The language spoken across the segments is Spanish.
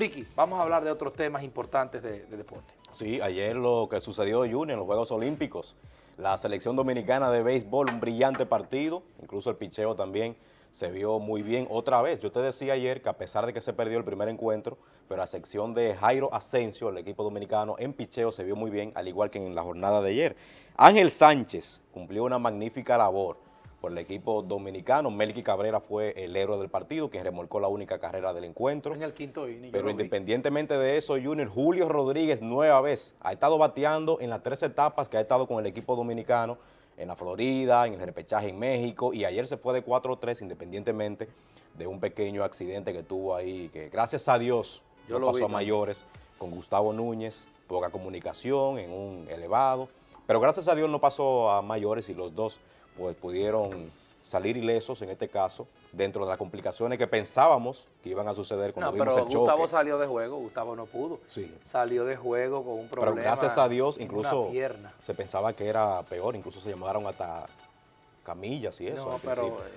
Ricky, vamos a hablar de otros temas importantes de, de deporte. Sí, ayer lo que sucedió, Junior, en los Juegos Olímpicos, la selección dominicana de béisbol, un brillante partido, incluso el picheo también se vio muy bien otra vez. Yo te decía ayer que a pesar de que se perdió el primer encuentro, pero la sección de Jairo Asensio, el equipo dominicano, en picheo se vio muy bien, al igual que en la jornada de ayer. Ángel Sánchez cumplió una magnífica labor por el equipo dominicano. Melqui Cabrera fue el héroe del partido, quien remolcó la única carrera del encuentro. En el quinto inning. Pero independientemente de eso, Junior, Julio Rodríguez nueva vez ha estado bateando en las tres etapas que ha estado con el equipo dominicano, en la Florida, en el repechaje en México, y ayer se fue de 4-3 independientemente de un pequeño accidente que tuvo ahí, que gracias a Dios Yo no lo pasó vi a mayores, con Gustavo Núñez, poca comunicación en un elevado, pero gracias a Dios no pasó a mayores y los dos pues pudieron salir ilesos en este caso, dentro de las complicaciones que pensábamos que iban a suceder cuando No, vimos pero el choque. Gustavo salió de juego, Gustavo no pudo. Sí. Salió de juego con un problema Pero gracias a Dios, incluso se pensaba que era peor, incluso se llamaron hasta camillas y eso. No, al pero eh,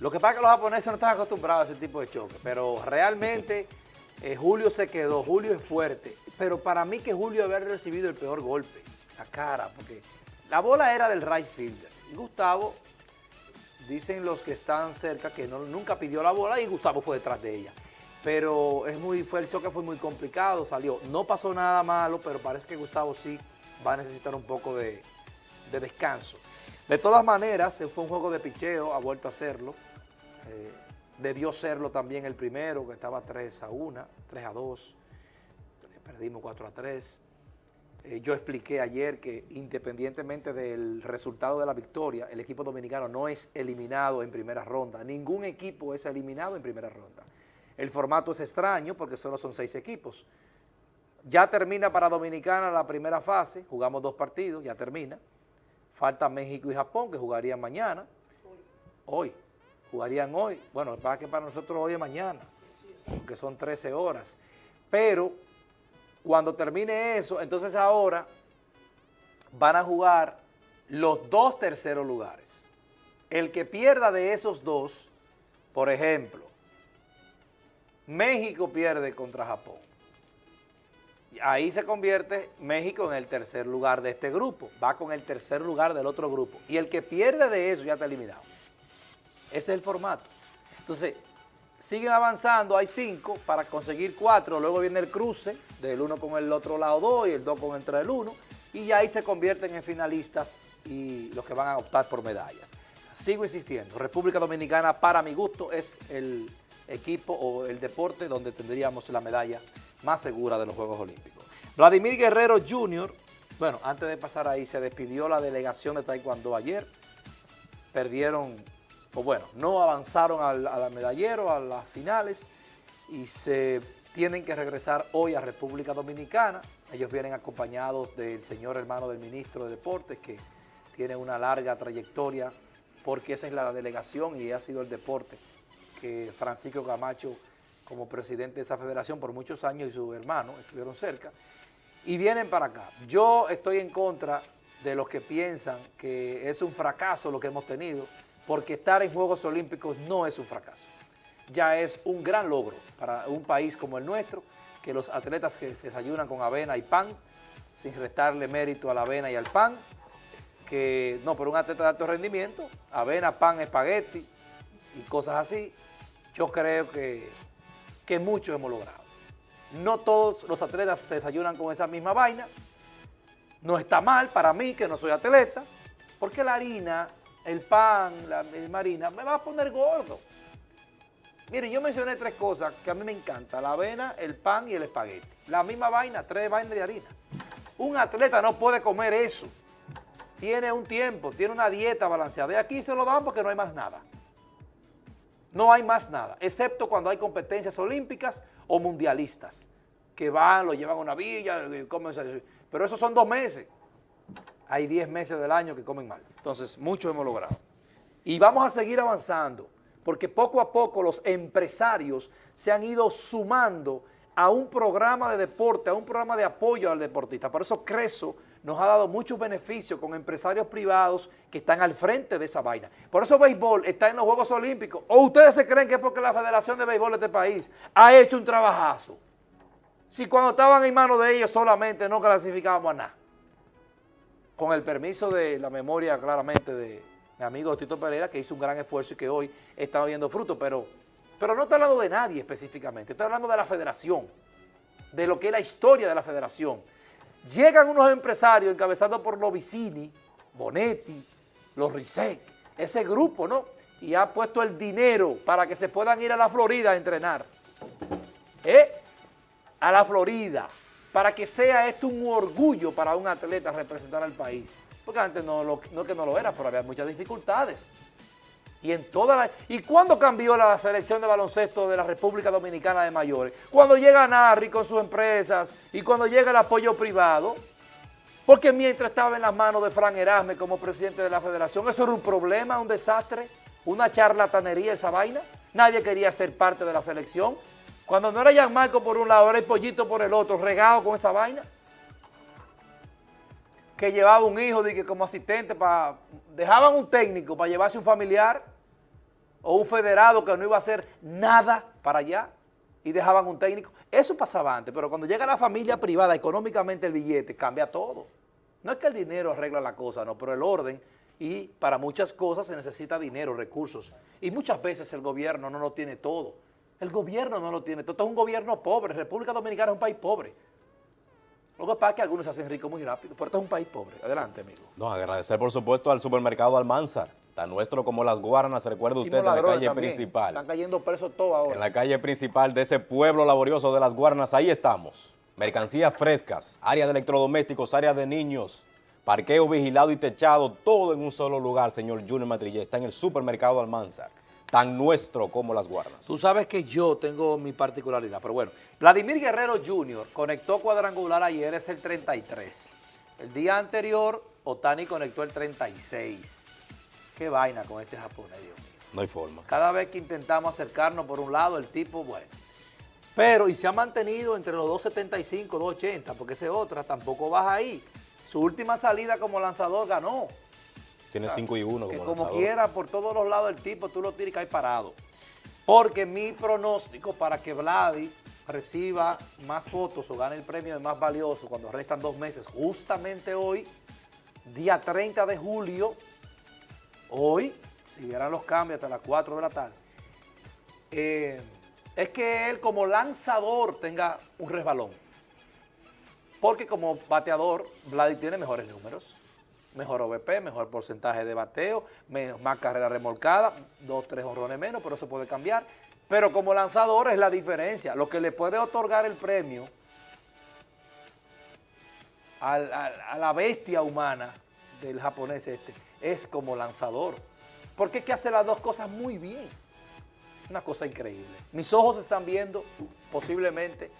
lo que pasa es que los japoneses no están acostumbrados a ese tipo de choque, pero realmente eh, Julio se quedó, Julio es fuerte, pero para mí que Julio había recibido el peor golpe, la cara, porque la bola era del right fielder Gustavo, dicen los que están cerca que no, nunca pidió la bola y Gustavo fue detrás de ella. Pero es muy, fue, el choque fue muy complicado, salió. No pasó nada malo, pero parece que Gustavo sí va a necesitar un poco de, de descanso. De todas maneras, fue un juego de picheo, ha vuelto a hacerlo. Eh, debió serlo también el primero, que estaba 3 a 1, 3 a 2. Eh, Perdimos 4 a 3. Eh, yo expliqué ayer que independientemente del resultado de la victoria, el equipo dominicano no es eliminado en primera ronda. Ningún equipo es eliminado en primera ronda. El formato es extraño porque solo son seis equipos. Ya termina para Dominicana la primera fase, jugamos dos partidos, ya termina. Falta México y Japón que jugarían mañana. Hoy. Jugarían hoy. Bueno, para que para nosotros hoy es mañana, porque son 13 horas. Pero cuando termine eso, entonces ahora van a jugar los dos terceros lugares. El que pierda de esos dos, por ejemplo, México pierde contra Japón. Ahí se convierte México en el tercer lugar de este grupo, va con el tercer lugar del otro grupo. Y el que pierde de eso ya está eliminado. Ese es el formato. Entonces, siguen avanzando, hay cinco para conseguir cuatro, luego viene el cruce del uno con el otro lado dos y el dos con entre el uno, y ya ahí se convierten en finalistas y los que van a optar por medallas. Sigo insistiendo, República Dominicana para mi gusto es el equipo o el deporte donde tendríamos la medalla más segura de los Juegos Olímpicos. Vladimir Guerrero Jr., bueno, antes de pasar ahí, se despidió la delegación de Taekwondo ayer, perdieron, o bueno, no avanzaron al, al medallero, a las finales, y se tienen que regresar hoy a República Dominicana. Ellos vienen acompañados del señor hermano del ministro de Deportes, que tiene una larga trayectoria, porque esa es la delegación y ha sido el deporte que Francisco Camacho, como presidente de esa federación por muchos años, y su hermano estuvieron cerca, y vienen para acá. Yo estoy en contra de los que piensan que es un fracaso lo que hemos tenido, porque estar en Juegos Olímpicos no es un fracaso. Ya es un gran logro para un país como el nuestro, que los atletas que se desayunan con avena y pan, sin restarle mérito a la avena y al pan, que no, pero un atleta de alto rendimiento, avena, pan, espagueti y cosas así, yo creo que, que mucho hemos logrado. No todos los atletas se desayunan con esa misma vaina, no está mal para mí, que no soy atleta, porque la harina, el pan, la, harina, me va a poner gordo. Mire, yo mencioné tres cosas que a mí me encantan, la avena, el pan y el espagueti. La misma vaina, tres vainas de harina. Un atleta no puede comer eso. Tiene un tiempo, tiene una dieta balanceada. Y aquí se lo dan porque no hay más nada. No hay más nada, excepto cuando hay competencias olímpicas o mundialistas, que van, lo llevan a una villa, comen, pero esos son dos meses. Hay diez meses del año que comen mal. Entonces, mucho hemos logrado. Y vamos a seguir avanzando, porque poco a poco los empresarios se han ido sumando a un programa de deporte, a un programa de apoyo al deportista. Por eso Creso nos ha dado muchos beneficios con empresarios privados que están al frente de esa vaina. Por eso béisbol está en los Juegos Olímpicos. ¿O ustedes se creen que es porque la Federación de Béisbol de este país ha hecho un trabajazo? Si cuando estaban en manos de ellos solamente no clasificábamos a nada. Con el permiso de la memoria claramente de mi amigo Tito Pereira, que hizo un gran esfuerzo y que hoy está viendo fruto, pero, pero no estoy hablando de nadie específicamente, estoy hablando de la federación, de lo que es la historia de la federación. Llegan unos empresarios encabezados por los Vicini, Bonetti, los Risek, ese grupo, ¿no? Y ha puesto el dinero para que se puedan ir a la Florida a entrenar. ¿Eh? A la Florida, para que sea esto un orgullo para un atleta representar al país. Porque antes no, lo, que no lo era, pero había muchas dificultades. Y en toda la, ¿Y cuándo cambió la selección de baloncesto de la República Dominicana de mayores? Cuando llega Narri con sus empresas y cuando llega el apoyo privado. Porque mientras estaba en las manos de Fran Erasme como presidente de la federación, eso era un problema, un desastre, una charlatanería esa vaina. Nadie quería ser parte de la selección. Cuando no era Marco por un lado, era el pollito por el otro, regado con esa vaina. Que llevaba un hijo de que como asistente para... Dejaban un técnico para llevarse un familiar o un federado que no iba a hacer nada para allá y dejaban un técnico. Eso pasaba antes, pero cuando llega la familia privada, económicamente el billete cambia todo. No es que el dinero arregla la cosa, no, pero el orden y para muchas cosas se necesita dinero, recursos. Y muchas veces el gobierno no lo tiene todo. El gobierno no lo tiene todo. Esto es un gobierno pobre. República Dominicana es un país pobre. Lo que pasa es que algunos se hacen ricos muy rápido, pero esto es un país pobre. Adelante, amigo. No, agradecer por supuesto al supermercado Almanzar, tan nuestro como Las Guaranas, recuerde usted, en la calle principal. Están cayendo presos todos ahora. En la calle principal de ese pueblo laborioso de Las Guaranas, ahí estamos. Mercancías frescas, área de electrodomésticos, área de niños, parqueo vigilado y techado, todo en un solo lugar, señor Junior Matrillé. Está en el supermercado Almanzar tan nuestro como las guardas. Tú sabes que yo tengo mi particularidad, pero bueno, Vladimir Guerrero Jr. conectó cuadrangular ayer, es el 33. El día anterior, Otani conectó el 36. Qué vaina con este japonés, Dios mío. No hay forma. Cada vez que intentamos acercarnos por un lado, el tipo, bueno. Pero, y se ha mantenido entre los 2.75, 2.80, porque ese otra tampoco baja ahí. Su última salida como lanzador ganó. Tiene 5 y 1 como, como quiera, por todos los lados del tipo, tú lo tiras y cae parado. Porque mi pronóstico para que Vladi reciba más votos o gane el premio de más valioso cuando restan dos meses, justamente hoy, día 30 de julio, hoy, si vieran los cambios hasta las 4 de la tarde, eh, es que él como lanzador tenga un resbalón. Porque como bateador, Vladi tiene mejores números mejor OVP, mejor porcentaje de bateo, más carrera remolcada, dos, tres honrones menos, pero eso puede cambiar. Pero como lanzador es la diferencia. Lo que le puede otorgar el premio a, la bestia humana del japonés este es como lanzador. Porque es que hace las dos cosas muy bien. Una cosa increíble. Mis ojos están viendo posiblemente,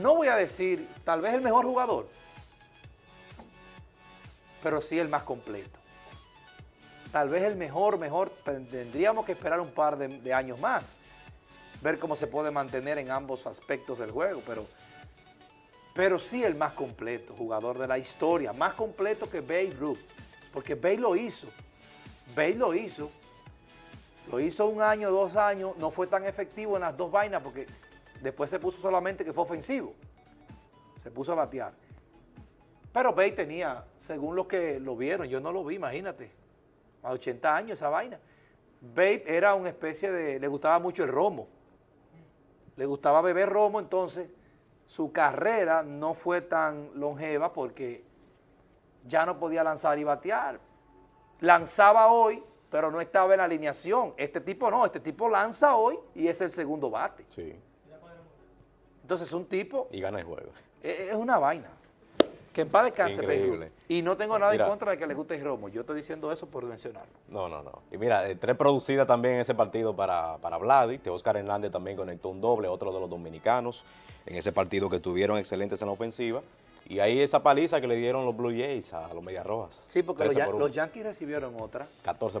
no voy a decir, tal vez el mejor jugador, pero sí el más completo. Tal vez el mejor, mejor, tendríamos que esperar un par de, años más, ver cómo se puede mantener en ambos aspectos del juego, pero, pero sí el más completo, jugador de la historia, más completo que Babe Ruth, porque Babe lo hizo, Babe lo hizo, lo hizo un año, dos años, no fue tan efectivo en las dos vainas porque después se puso solamente que fue ofensivo, se puso a batear. Pero Babe tenía según los que lo vieron, yo no lo vi, imagínate, a 80 años esa vaina. Babe era una especie de, le gustaba mucho el romo, le gustaba beber romo, entonces su carrera no fue tan longeva porque ya no podía lanzar y batear. Lanzaba hoy, pero no estaba en la alineación. Este tipo no, este tipo lanza hoy y es el segundo bate. Sí. Entonces un tipo... Y gana el juego. Es una vaina. Que en paz descanse, Y no tengo nada en contra de que le guste el romo. Yo estoy diciendo eso por mencionarlo. No, no, no. Y mira, eh, tres producidas también en ese partido para, para Vladi. Oscar Hernández también conectó un doble, otro de los dominicanos. En ese partido que estuvieron excelentes en la ofensiva. Y ahí esa paliza que le dieron los Blue Jays a los Medias Rojas. Sí, porque los, los Yankees recibieron otra. 14